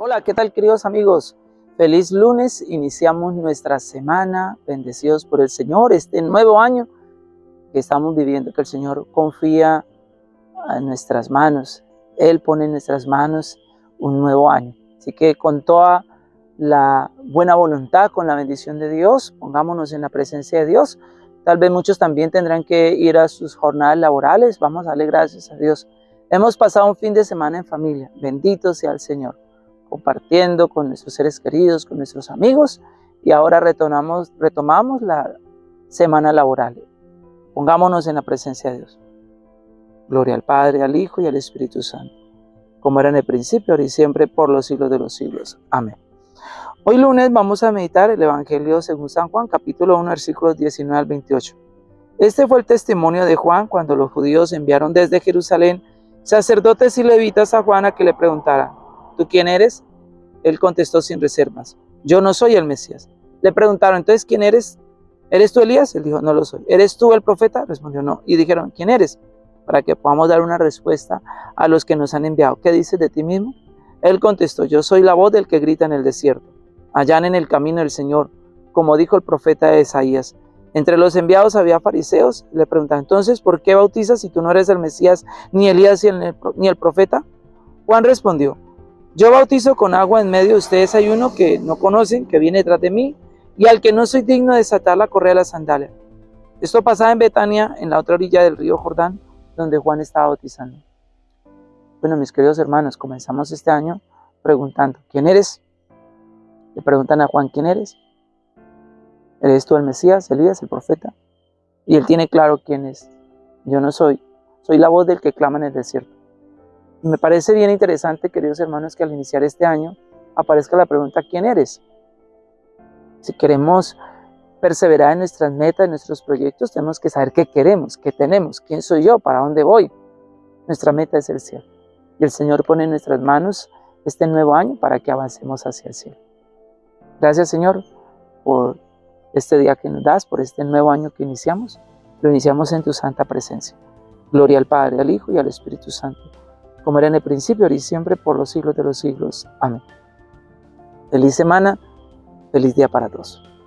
Hola, ¿qué tal queridos amigos? Feliz lunes, iniciamos nuestra semana, bendecidos por el Señor, este nuevo año que estamos viviendo, que el Señor confía en nuestras manos. Él pone en nuestras manos un nuevo año. Así que con toda la buena voluntad, con la bendición de Dios, pongámonos en la presencia de Dios. Tal vez muchos también tendrán que ir a sus jornadas laborales. Vamos a darle gracias a Dios. Hemos pasado un fin de semana en familia. Bendito sea el Señor compartiendo con nuestros seres queridos, con nuestros amigos y ahora retomamos, retomamos la semana laboral. Pongámonos en la presencia de Dios. Gloria al Padre, al Hijo y al Espíritu Santo, como era en el principio, ahora y siempre, por los siglos de los siglos. Amén. Hoy lunes vamos a meditar el Evangelio según San Juan, capítulo 1, versículos 19 al 28. Este fue el testimonio de Juan cuando los judíos enviaron desde Jerusalén sacerdotes y levitas a Juan a que le preguntaran, ¿tú quién eres? Él contestó sin reservas, yo no soy el Mesías. Le preguntaron, entonces, ¿quién eres? ¿Eres tú Elías? Él dijo, no lo soy. ¿Eres tú el profeta? Respondió, no. Y dijeron, ¿quién eres? Para que podamos dar una respuesta a los que nos han enviado. ¿Qué dices de ti mismo? Él contestó, yo soy la voz del que grita en el desierto. Allá en el camino del Señor, como dijo el profeta de Isaías. Entre los enviados había fariseos. Le preguntaron, entonces, ¿por qué bautizas si tú no eres el Mesías, ni Elías, ni el profeta? Juan respondió, yo bautizo con agua en medio de ustedes hay uno que no conocen, que viene detrás de mí, y al que no soy digno de desatar la correa de la sandalia. Esto pasaba en Betania, en la otra orilla del río Jordán, donde Juan estaba bautizando. Bueno, mis queridos hermanos, comenzamos este año preguntando, ¿quién eres? Le preguntan a Juan, ¿quién eres? ¿Eres tú el Mesías, Elías, el profeta? Y él tiene claro quién es. Yo no soy. Soy la voz del que clama en el desierto. Me parece bien interesante, queridos hermanos, que al iniciar este año aparezca la pregunta, ¿quién eres? Si queremos perseverar en nuestras metas, en nuestros proyectos, tenemos que saber qué queremos, qué tenemos, quién soy yo, para dónde voy. Nuestra meta es el cielo. Y el Señor pone en nuestras manos este nuevo año para que avancemos hacia el cielo. Gracias, Señor, por este día que nos das, por este nuevo año que iniciamos. Lo iniciamos en tu santa presencia. Gloria al Padre, al Hijo y al Espíritu Santo como era en el principio, ahora y siempre, por los siglos de los siglos. Amén. Feliz semana, feliz día para todos.